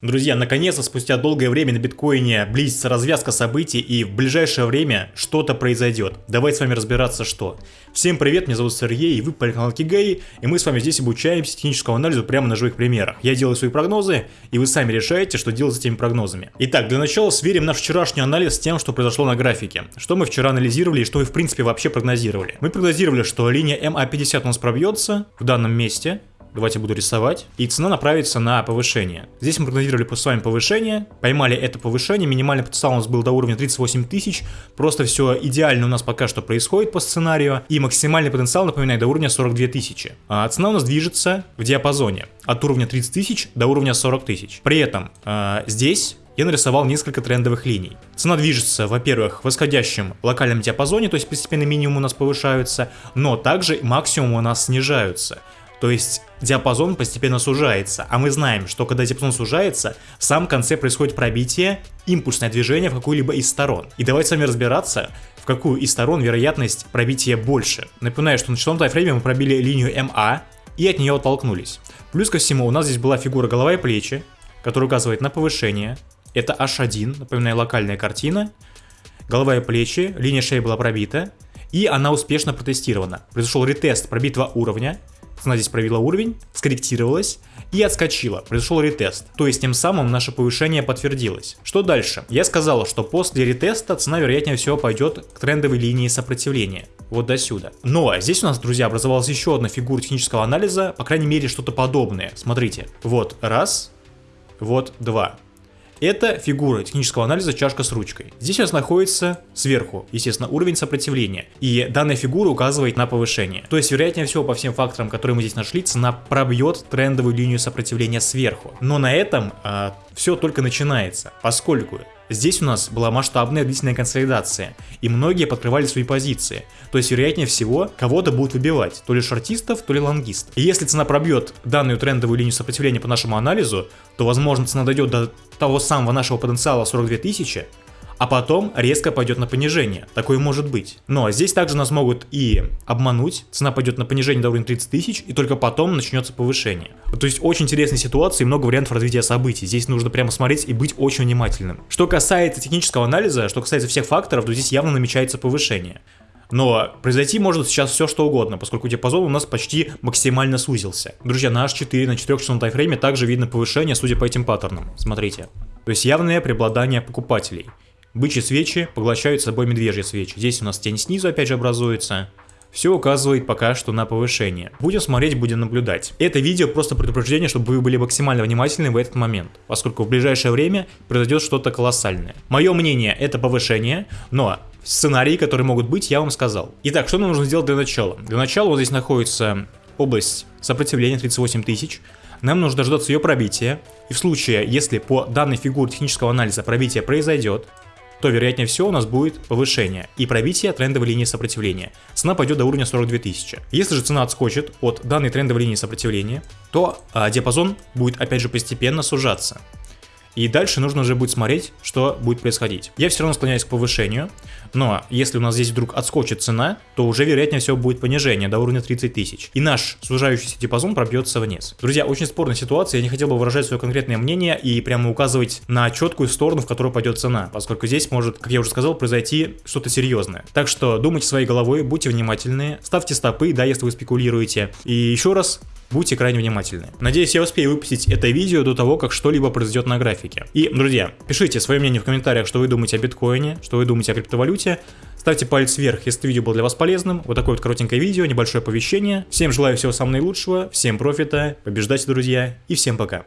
Друзья, наконец-то спустя долгое время на биткоине близится развязка событий и в ближайшее время что-то произойдет. Давайте с вами разбираться что. Всем привет, меня зовут Сергей и вы по каналу Кигей, и мы с вами здесь обучаемся техническому анализу прямо на живых примерах. Я делаю свои прогнозы, и вы сами решаете, что делать с этими прогнозами. Итак, для начала сверим наш вчерашний анализ с тем, что произошло на графике. Что мы вчера анализировали и что мы в принципе вообще прогнозировали. Мы прогнозировали, что линия MA50 у нас пробьется в данном месте, Давайте буду рисовать. И цена направится на повышение. Здесь мы прогнозировали с вами повышение. Поймали это повышение. Минимальный потенциал у нас был до уровня 38 тысяч. Просто все идеально у нас пока что происходит по сценарию. И максимальный потенциал, напоминаю, до уровня 42 тысячи. А цена у нас движется в диапазоне. От уровня 30 тысяч до уровня 40 тысяч. При этом э, здесь я нарисовал несколько трендовых линий. Цена движется, во-первых, в восходящем локальном диапазоне, то есть постепенно минимум у нас повышаются, но также максимум у нас снижаются. То есть диапазон постепенно сужается, а мы знаем, что когда диапазон сужается, в самом конце происходит пробитие, импульсное движение в какую-либо из сторон. И давайте с вами разбираться, в какую из сторон вероятность пробития больше. Напоминаю, что на часовом тайфрейме мы пробили линию МА и от нее оттолкнулись. Плюс ко всему у нас здесь была фигура голова и плечи, которая указывает на повышение. Это H1, напоминаю, локальная картина. Голова и плечи, линия шеи была пробита, и она успешно протестирована. Произошел ретест пробитого уровня, Цена здесь провела уровень, скорректировалась и отскочила. Произошел ретест. То есть тем самым наше повышение подтвердилось. Что дальше? Я сказал, что после ретеста цена вероятнее всего пойдет к трендовой линии сопротивления. Вот до сюда. Но здесь у нас, друзья, образовалась еще одна фигура технического анализа, по крайней мере что-то подобное. Смотрите. Вот раз, вот два. Это фигура технического анализа чашка с ручкой. Здесь у нас находится сверху, естественно, уровень сопротивления. И данная фигура указывает на повышение. То есть, вероятнее всего, по всем факторам, которые мы здесь нашли, цена пробьет трендовую линию сопротивления сверху. Но на этом а, все только начинается, поскольку Здесь у нас была масштабная длительная консолидация, и многие подкрывали свои позиции. То есть, вероятнее всего, кого-то будут выбивать, то ли шортистов, то ли лонгистов. И если цена пробьет данную трендовую линию сопротивления по нашему анализу, то, возможно, цена дойдет до того самого нашего потенциала 42 тысячи, а потом резко пойдет на понижение. Такое может быть. Но здесь также нас могут и обмануть, цена пойдет на понижение до уровня 30 тысяч, и только потом начнется повышение. То есть очень интересная ситуация и много вариантов развития событий. Здесь нужно прямо смотреть и быть очень внимательным. Что касается технического анализа, что касается всех факторов, то здесь явно намечается повышение. Но произойти может сейчас все что угодно, поскольку диапазон у нас почти максимально сузился. Друзья, на H4 на 4 часовом тайфрейме также видно повышение, судя по этим паттернам. Смотрите. То есть явное преобладание покупателей. Бычьи свечи поглощают собой медвежьи свечи. Здесь у нас тень снизу опять же образуется. Все указывает пока что на повышение. Будем смотреть, будем наблюдать. Это видео просто предупреждение, чтобы вы были максимально внимательны в этот момент, поскольку в ближайшее время произойдет что-то колоссальное. Мое мнение это повышение, но сценарии, которые могут быть, я вам сказал. Итак, что нам нужно сделать для начала? Для начала вот здесь находится область сопротивления 38 тысяч. Нам нужно дождаться ее пробития. И в случае, если по данной фигуре технического анализа пробитие произойдет, то вероятнее всего у нас будет повышение и пробитие трендовой линии сопротивления. Цена пойдет до уровня 42 тысячи. Если же цена отскочит от данной трендовой линии сопротивления, то а, диапазон будет опять же постепенно сужаться. И дальше нужно уже будет смотреть, что будет происходить. Я все равно склоняюсь к повышению, но если у нас здесь вдруг отскочит цена, то уже вероятнее всего будет понижение до уровня 30 тысяч. И наш сужающийся диапазон пробьется вниз. Друзья, очень спорная ситуация, я не хотел бы выражать свое конкретное мнение и прямо указывать на четкую сторону, в которую пойдет цена, поскольку здесь может, как я уже сказал, произойти что-то серьезное. Так что думайте своей головой, будьте внимательны, ставьте стопы, да, если вы спекулируете. И еще раз, Будьте крайне внимательны. Надеюсь, я успею выпустить это видео до того, как что-либо произойдет на графике. И, друзья, пишите свое мнение в комментариях, что вы думаете о биткоине, что вы думаете о криптовалюте. Ставьте палец вверх, если это видео было для вас полезным. Вот такое вот коротенькое видео, небольшое оповещение. Всем желаю всего самого наилучшего, всем профита, побеждайте, друзья, и всем пока.